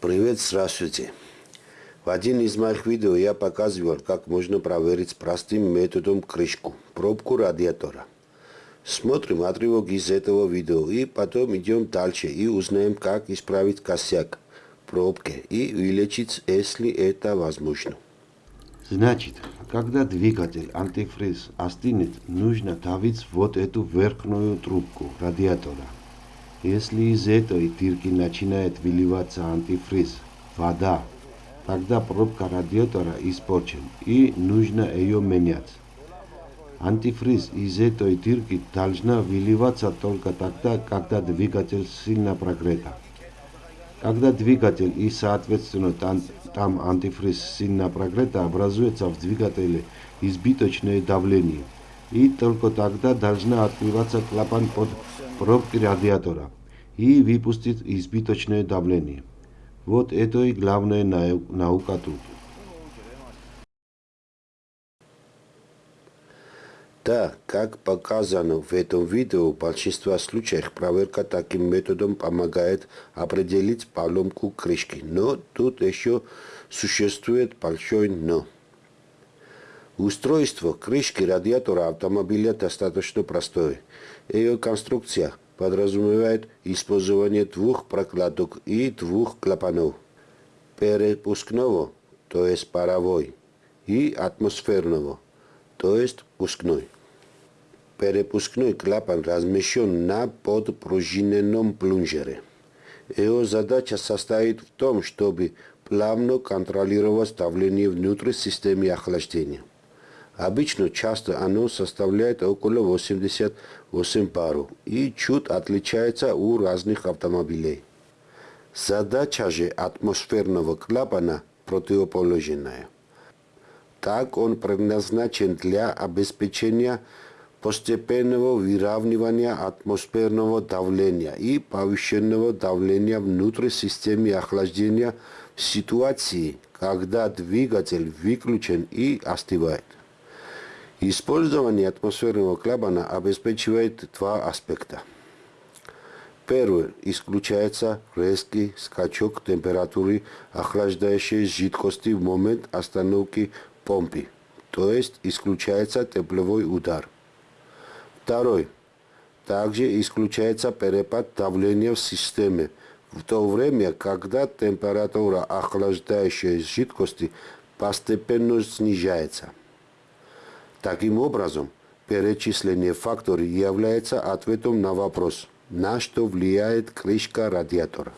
Привет, здравствуйте. В один из моих видео я показывал, как можно проверить простым методом крышку, пробку радиатора. Смотрим отрывок из этого видео и потом идем дальше и узнаем, как исправить косяк пробки и вылечить, если это возможно. Значит, когда двигатель антифриз остынет, нужно давить вот эту верхнюю трубку радиатора. Если из этой тирки начинает выливаться антифриз, вода, тогда пробка радиатора испорчен и нужно ее менять. Антифриз из этой тирки должна выливаться только тогда, когда двигатель сильно прогрета. Когда двигатель и, соответственно, там, там антифриз сильно прогрета, образуется в двигателе избиточное давление. И только тогда должна открываться клапан под пробки радиатора и выпустить избыточное давление. Вот это и главная наука тут. Да, как показано в этом видео, в большинстве случаев проверка таким методом помогает определить поломку крышки. Но тут еще существует большой но. Устройство крышки радиатора автомобиля достаточно простое. Ее конструкция подразумевает использование двух прокладок и двух клапанов. Перепускного, то есть паровой, и атмосферного, то есть пускной. Перепускной клапан размещен на подпружиненном плунжере. Его задача состоит в том, чтобы плавно контролировать давление внутри системы охлаждения. Обычно часто оно составляет около 88 баров и чуть отличается у разных автомобилей. Задача же атмосферного клапана противоположная. Так он предназначен для обеспечения постепенного выравнивания атмосферного давления и повышенного давления внутри системы охлаждения в ситуации, когда двигатель выключен и остывает. Использование атмосферного клапана обеспечивает два аспекта. Первый исключается резкий скачок температуры охлаждающей жидкости в момент остановки помпы, то есть исключается тепловой удар. Второй. Также исключается перепад давления в системе, в то время, когда температура охлаждающей жидкости постепенно снижается. Таким образом, перечисление факторов является ответом на вопрос, на что влияет крышка радиатора.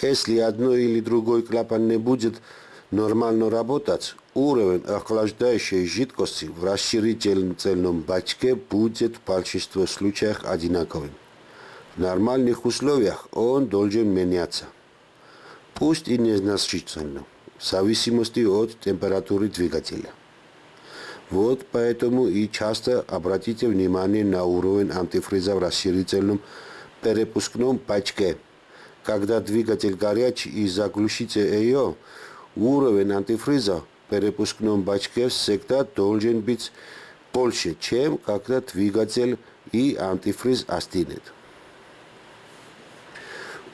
Если одно или другой клапан не будет нормально работать, уровень охлаждающей жидкости в расширительном бачке будет в большинстве случаев одинаковым. В нормальных условиях он должен меняться, пусть и незначительно, в зависимости от температуры двигателя. Вот поэтому и часто обратите внимание на уровень антифриза в расширительном перепускном пачке. Когда двигатель горячий и заглушите ее, уровень антифриза в перепускном бачке всегда должен быть больше, чем когда двигатель и антифриз остынет.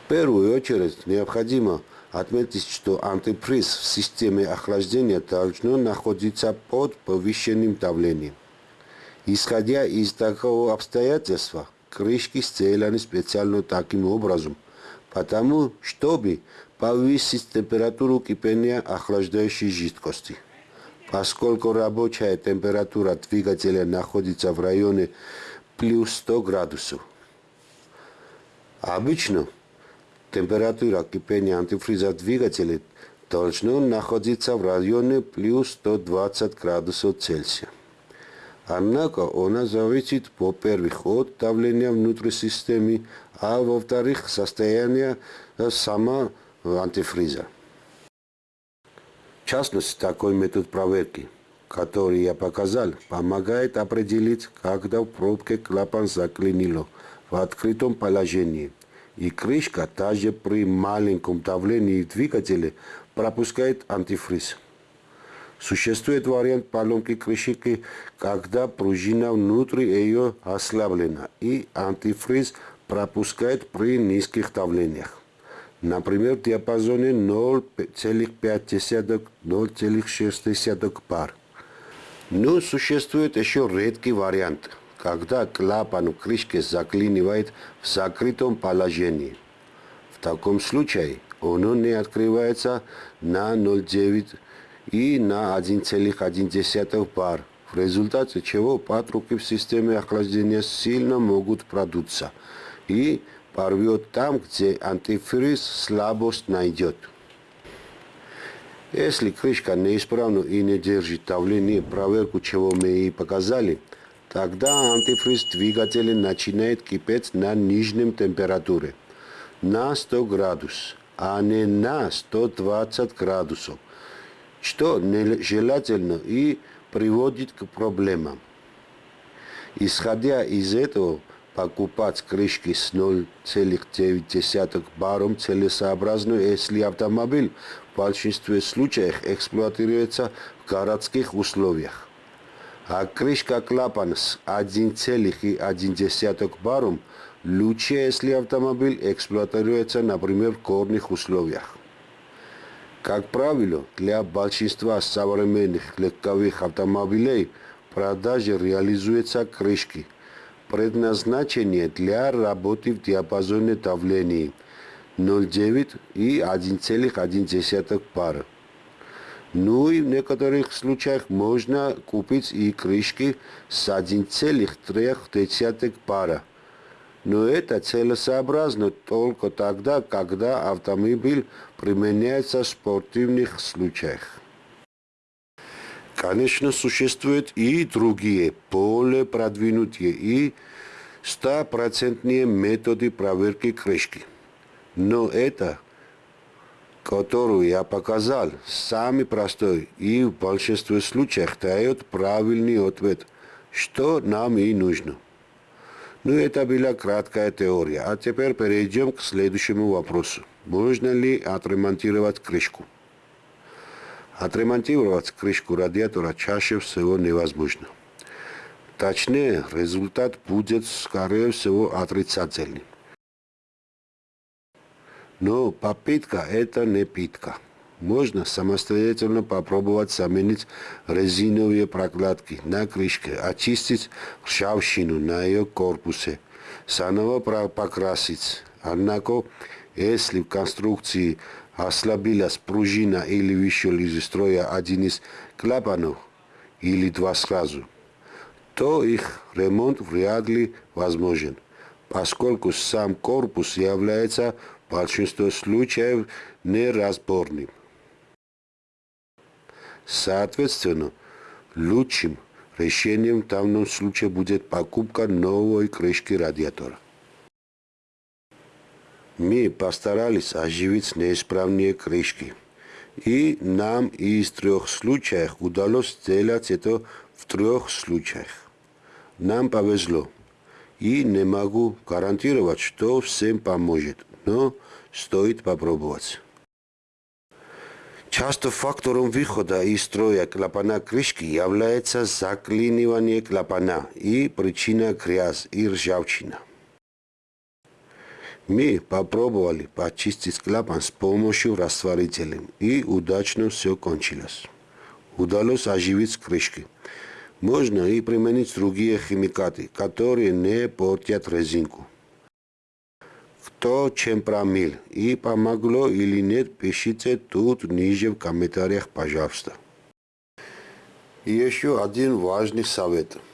В первую очередь необходимо отметить, что антиприз в системе охлаждения должно находиться под повышенным давлением. Исходя из такого обстоятельства, крышки сделаны специально таким образом, потому чтобы повысить температуру кипения охлаждающей жидкости. Поскольку рабочая температура двигателя находится в районе плюс 100 градусов. Обычно Температура кипения антифриза двигателя должна находиться в районе плюс 120 градусов Цельсия. Однако она зависит, во-первых, от давления внутри системы, а во-вторых, состояния сама антифриза. В частности, такой метод проверки, который я показал, помогает определить, когда в пробке клапан заклинило в открытом положении – и крышка даже при маленьком давлении двигателя пропускает антифриз. Существует вариант поломки крышки, когда пружина внутри ее ослаблена и антифриз пропускает при низких давлениях. Например, в диапазоне 0,5-0,6 бар. Но существует еще редкий вариант, когда клапан в крышке заклинивает в закрытом положении. В таком случае он не открывается на 0,9 и на 1,1 бар, в результате чего патрубки в системе охлаждения сильно могут продуться и порвет там, где антифриз слабость найдет. Если крышка неисправна и не держит давление, проверку чего мы и показали, тогда антифриз двигателя начинает кипеть на нижнем температуре, на 100 градусов, а не на 120 градусов, что нежелательно и приводит к проблемам. Исходя из этого, покупать крышки с 0,9 баром целесообразно, если автомобиль в большинстве случаев эксплуатируется в городских условиях. А крышка клапан с 1,1 баром лучше, если автомобиль эксплуатируется, например, в горных условиях. Как правило, для большинства современных легковых автомобилей продажи реализуются крышки – предназначение для работы в диапазоне давлений 0,9 и 1,1 пара. Ну и в некоторых случаях можно купить и крышки с 1,3 пара. Но это целесообразно только тогда, когда автомобиль применяется в спортивных случаях. Конечно, существуют и другие, более продвинутые и стопроцентные методы проверки крышки. Но это, которую я показал, самый простой и в большинстве случаев дает правильный ответ, что нам и нужно. Ну, это была краткая теория. А теперь перейдем к следующему вопросу. Можно ли отремонтировать крышку? Отремонтировать крышку радиатора чаще всего невозможно. Точнее, результат будет, скорее всего, отрицательный. Но попытка – это не питка. Можно самостоятельно попробовать заменить резиновые прокладки на крышке, очистить ржавчину на ее корпусе, заново покрасить. Однако, если в конструкции ослабилась пружина или вышел из строя один из клапанов или два сразу, то их ремонт вряд ли возможен, поскольку сам корпус является в большинстве случаев неразборным. Соответственно, лучшим решением в данном случае будет покупка новой крышки радиатора. Мы постарались оживить неисправные крышки. И нам из трех случаев удалось сделать это в трех случаях. Нам повезло. И не могу гарантировать, что всем поможет, но стоит попробовать. Часто фактором выхода из строя клапана крышки является заклинивание клапана и причина грязь и ржавчина. Мы попробовали почистить клапан с помощью растворителя, и удачно все кончилось. Удалось оживить крышки. Можно и применить другие химикаты, которые не портят резинку. Кто чем промил и помогло или нет, пишите тут ниже в комментариях, пожалуйста. И еще один важный совет –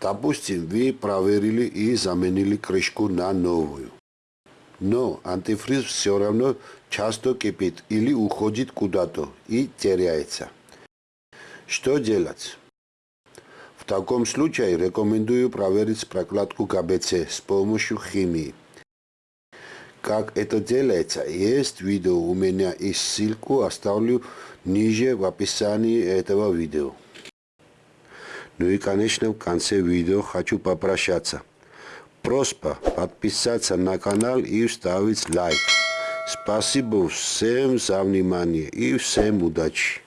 Допустим, вы проверили и заменили крышку на новую. Но антифриз все равно часто кипит или уходит куда-то и теряется. Что делать? Таком случае рекомендую проверить прокладку КБЦ с помощью химии. Как это делается, есть видео у меня и ссылку оставлю ниже в описании этого видео. Ну и, конечно, в конце видео хочу попрощаться. Просьба подписаться на канал и ставить лайк. Спасибо всем за внимание и всем удачи.